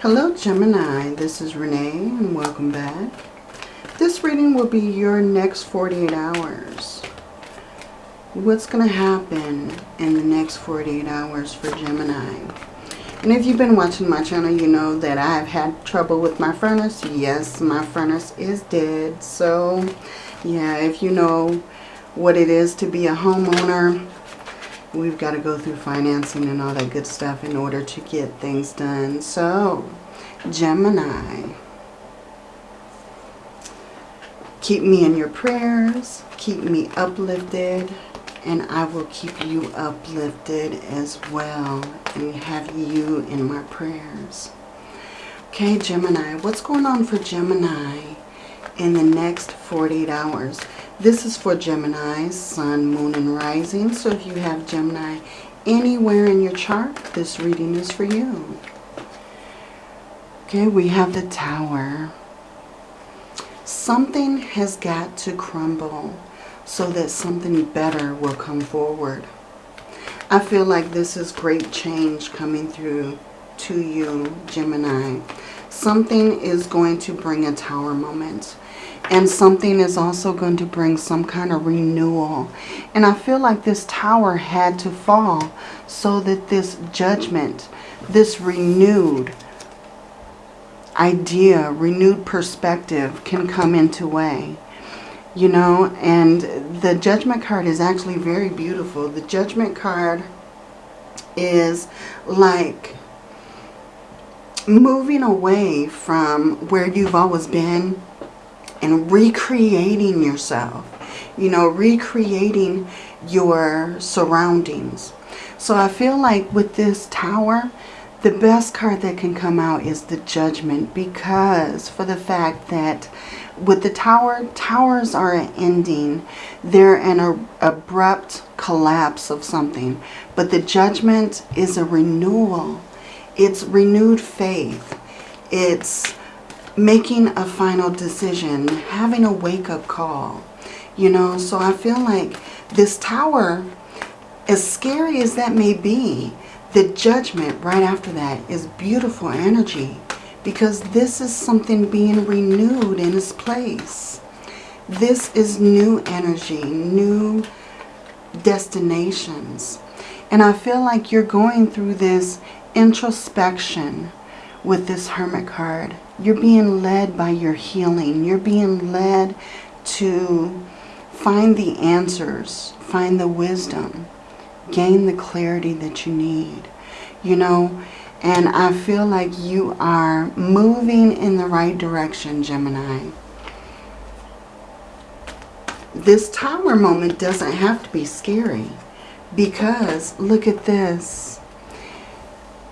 Hello Gemini, this is Renee and welcome back. This reading will be your next 48 hours. What's going to happen in the next 48 hours for Gemini? And if you've been watching my channel, you know that I've had trouble with my furnace. Yes, my furnace is dead. So, yeah, if you know what it is to be a homeowner, we've got to go through financing and all that good stuff in order to get things done. So, Gemini, keep me in your prayers, keep me uplifted, and I will keep you uplifted as well and have you in my prayers. Okay, Gemini, what's going on for Gemini in the next 48 hours? This is for Gemini, Sun, Moon, and Rising. So if you have Gemini anywhere in your chart, this reading is for you. Okay, we have the Tower. Something has got to crumble so that something better will come forward. I feel like this is great change coming through to you, Gemini. Something is going to bring a tower moment. And something is also going to bring some kind of renewal. And I feel like this tower had to fall so that this judgment, this renewed idea, renewed perspective can come into way you know, and the judgment card is actually very beautiful. The judgment card is like moving away from where you've always been and recreating yourself, you know, recreating your surroundings. So I feel like with this tower, the best card that can come out is the judgment because for the fact that with the tower, towers are an ending. They're an abrupt collapse of something. But the judgment is a renewal. It's renewed faith. It's making a final decision, having a wake-up call. You know, so I feel like this tower, as scary as that may be, the judgment right after that is beautiful energy because this is something being renewed in its place. This is new energy, new destinations. And I feel like you're going through this introspection with this Hermit card. You're being led by your healing. You're being led to find the answers, find the wisdom, gain the clarity that you need. You know, and I feel like you are moving in the right direction, Gemini. This tower moment doesn't have to be scary because look at this.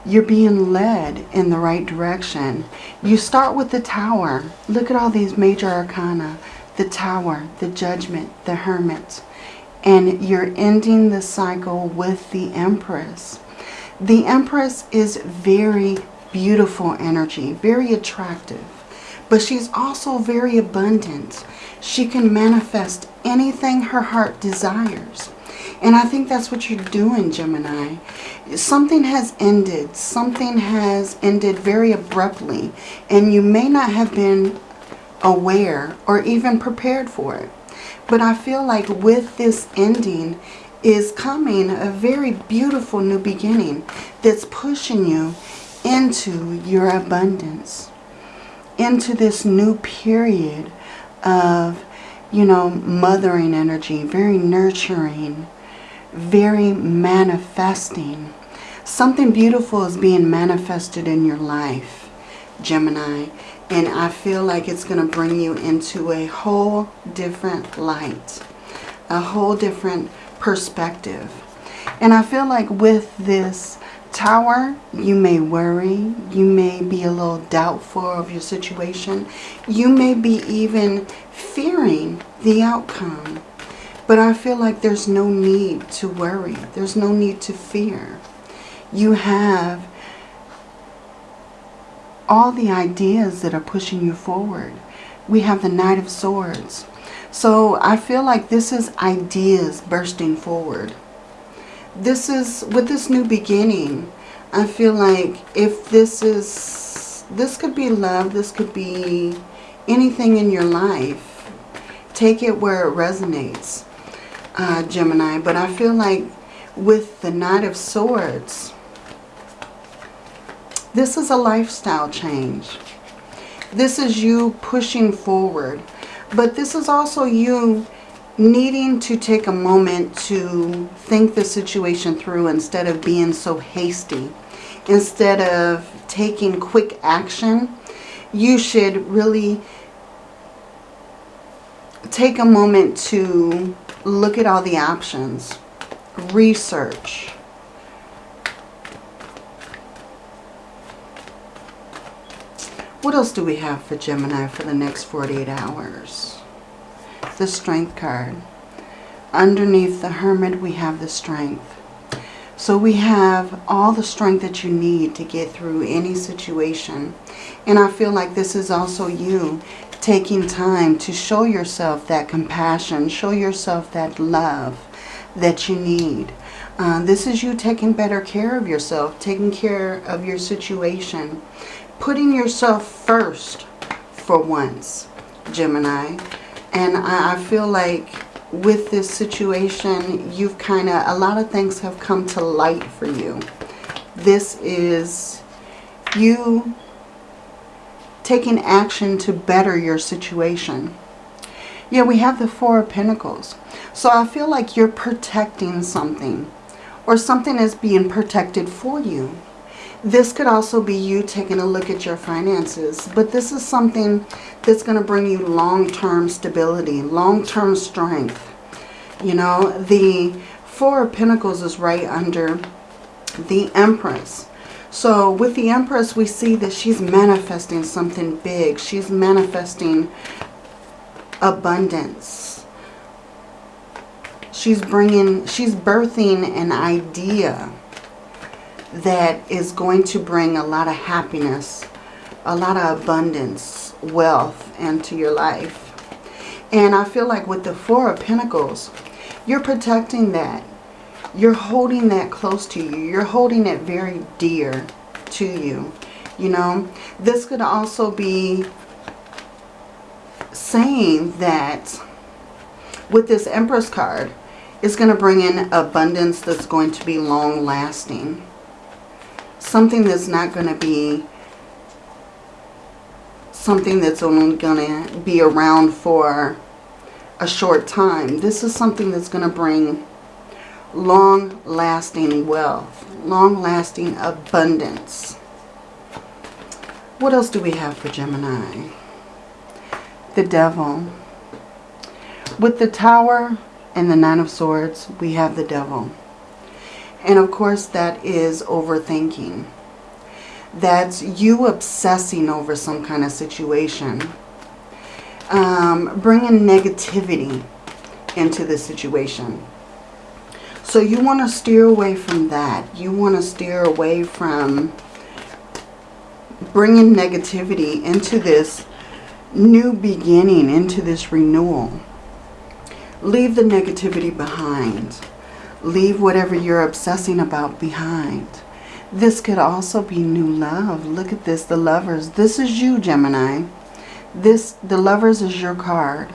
You're being led in the right direction. You start with the tower. Look at all these major arcana. The tower, the judgment, the hermit. And you're ending the cycle with the empress. The Empress is very beautiful energy, very attractive. But she's also very abundant. She can manifest anything her heart desires. And I think that's what you're doing, Gemini. Something has ended. Something has ended very abruptly. And you may not have been aware or even prepared for it. But I feel like with this ending, is coming a very beautiful new beginning that's pushing you into your abundance, into this new period of, you know, mothering energy, very nurturing, very manifesting. Something beautiful is being manifested in your life, Gemini. And I feel like it's going to bring you into a whole different light. A whole different perspective. And I feel like with this tower, you may worry. You may be a little doubtful of your situation. You may be even fearing the outcome. But I feel like there's no need to worry. There's no need to fear. You have all the ideas that are pushing you forward. We have the Knight of Swords. So I feel like this is ideas bursting forward. This is, with this new beginning, I feel like if this is this could be love. This could be anything in your life. Take it where it resonates, uh, Gemini. But I feel like with the Knight of Swords, this is a lifestyle change. This is you pushing forward. But this is also you needing to take a moment to think the situation through instead of being so hasty. Instead of taking quick action, you should really take a moment to look at all the options. Research. What else do we have for Gemini for the next 48 hours? The Strength card. Underneath the Hermit, we have the Strength. So we have all the strength that you need to get through any situation. And I feel like this is also you taking time to show yourself that compassion, show yourself that love that you need. Uh, this is you taking better care of yourself, taking care of your situation, putting yourself first for once, Gemini. And I, feel like with this situation, you've kind of, a lot of things have come to light for you. This is you taking action to better your situation. Yeah, we have the Four of Pentacles. So I feel like you're protecting something or something is being protected for you. This could also be you taking a look at your finances. But this is something that's going to bring you long-term stability, long-term strength. You know, the Four of Pentacles is right under the Empress. So with the Empress, we see that she's manifesting something big. She's manifesting abundance. She's bringing, she's birthing an idea that is going to bring a lot of happiness, a lot of abundance, wealth into your life. And I feel like with the Four of Pentacles, you're protecting that. You're holding that close to you. You're holding it very dear to you. You know, this could also be saying that with this Empress card, it's going to bring in abundance that's going to be long lasting something that's not going to be something that's only going to be around for a short time. This is something that's going to bring long-lasting wealth, long-lasting abundance. What else do we have for Gemini? The Devil. With the Tower and the Nine of Swords, we have the Devil. And of course that is overthinking. That's you obsessing over some kind of situation. Um, bringing negativity into the situation. So you want to steer away from that. You want to steer away from bringing negativity into this new beginning, into this renewal. Leave the negativity behind. Leave whatever you're obsessing about behind. This could also be new love. Look at this, the lovers. This is you, Gemini. This, the lovers is your card.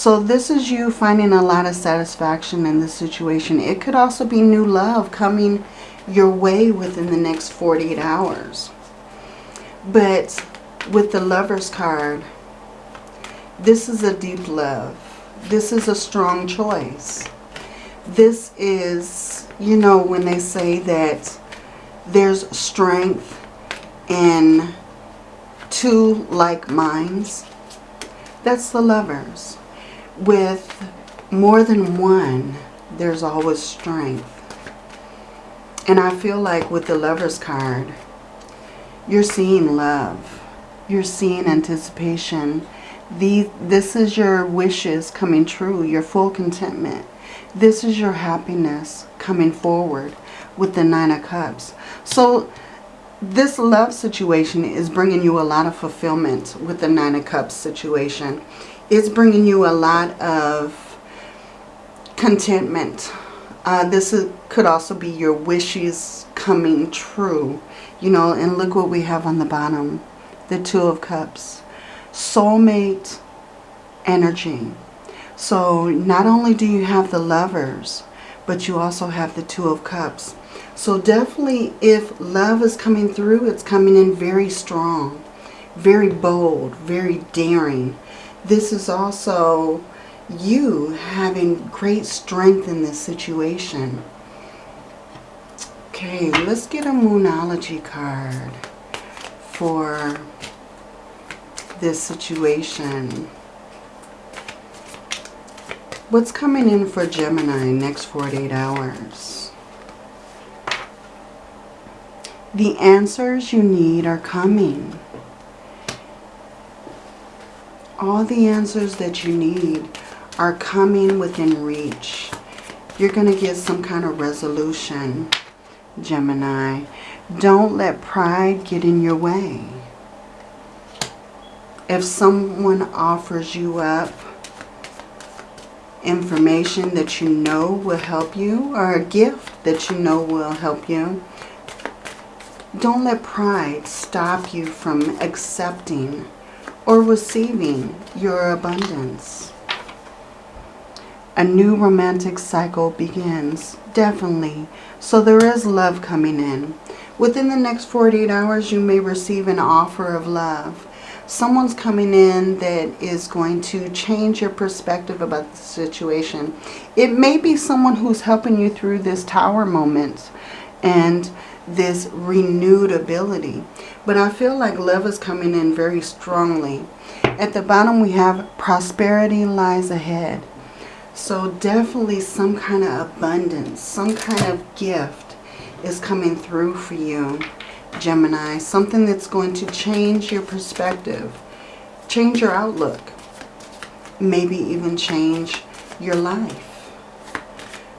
So this is you finding a lot of satisfaction in this situation. It could also be new love coming your way within the next 48 hours. But with the lover's card, this is a deep love. This is a strong choice this is, you know, when they say that there's strength in two like minds, that's the lovers. With more than one, there's always strength. And I feel like with the lover's card, you're seeing love. You're seeing anticipation. The, this is your wishes coming true, your full contentment. This is your happiness coming forward with the Nine of Cups. So this love situation is bringing you a lot of fulfillment with the Nine of Cups situation. It's bringing you a lot of contentment. Uh, this is, could also be your wishes coming true. You know, and look what we have on the bottom. The Two of Cups. Soulmate energy. So not only do you have the lovers, but you also have the Two of Cups. So definitely if love is coming through, it's coming in very strong, very bold, very daring. This is also you having great strength in this situation. Okay, let's get a Moonology card for this situation. What's coming in for Gemini next 48 hours? The answers you need are coming. All the answers that you need are coming within reach. You're going to get some kind of resolution, Gemini. Don't let pride get in your way. If someone offers you up information that you know will help you or a gift that you know will help you, don't let pride stop you from accepting or receiving your abundance. A new romantic cycle begins, definitely. So there is love coming in. Within the next 48 hours, you may receive an offer of love. Someone's coming in that is going to change your perspective about the situation. It may be someone who's helping you through this tower moment and this renewed ability. But I feel like love is coming in very strongly. At the bottom we have prosperity lies ahead. So definitely some kind of abundance, some kind of gift is coming through for you, Gemini. Something that's going to change your perspective, change your outlook, maybe even change your life.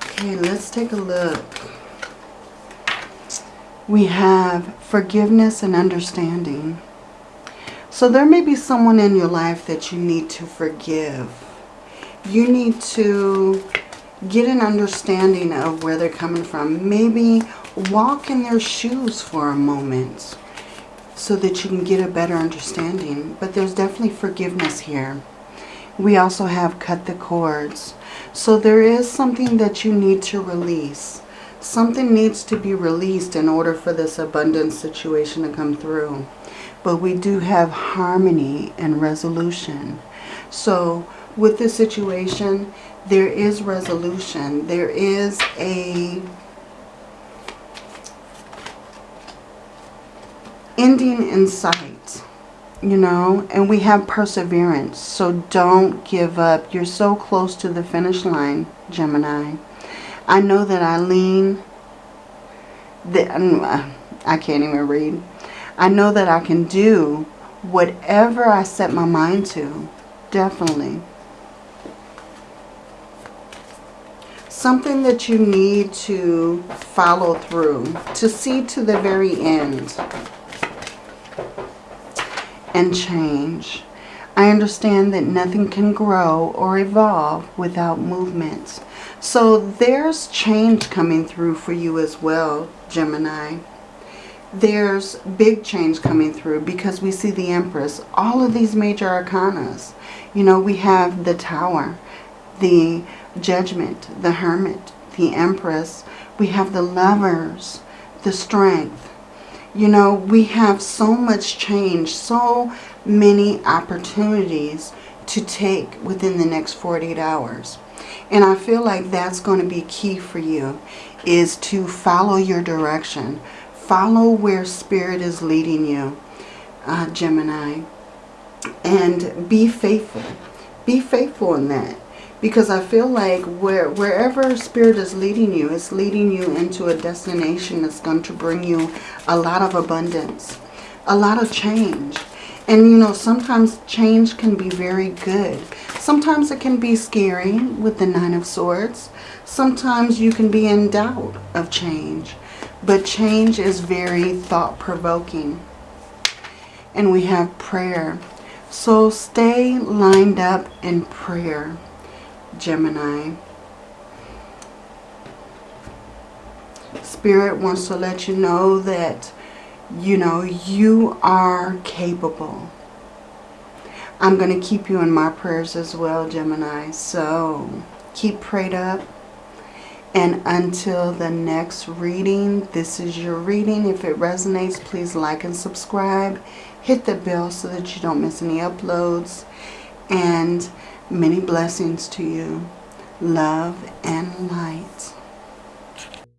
Okay, let's take a look we have forgiveness and understanding. So there may be someone in your life that you need to forgive. You need to get an understanding of where they're coming from. Maybe walk in their shoes for a moment so that you can get a better understanding. But there's definitely forgiveness here. We also have cut the cords. So there is something that you need to release. Something needs to be released in order for this abundance situation to come through. But we do have harmony and resolution. So with this situation, there is resolution. There is a ending in sight, you know, and we have perseverance. So don't give up. You're so close to the finish line, Gemini. I know that I lean, that, um, I can't even read. I know that I can do whatever I set my mind to. Definitely. Something that you need to follow through, to see to the very end and change. I understand that nothing can grow or evolve without movement. So there's change coming through for you as well, Gemini. There's big change coming through because we see the Empress. All of these major arcanas. You know, we have the Tower, the Judgment, the Hermit, the Empress. We have the Lovers, the Strength. You know, we have so much change, so many opportunities to take within the next 48 hours. And I feel like that's going to be key for you is to follow your direction. Follow where Spirit is leading you, uh, Gemini. And be faithful. Be faithful in that. Because I feel like where, wherever Spirit is leading you, it's leading you into a destination that's going to bring you a lot of abundance. A lot of change. And you know, sometimes change can be very good. Sometimes it can be scary with the Nine of Swords. Sometimes you can be in doubt of change. But change is very thought-provoking. And we have prayer. So stay lined up in prayer, Gemini. Spirit wants to let you know that You know, you are capable. I'm going to keep you in my prayers as well, Gemini. So keep prayed up. And until the next reading, this is your reading. If it resonates, please like and subscribe. Hit the bell so that you don't miss any uploads. And many blessings to you. Love and light.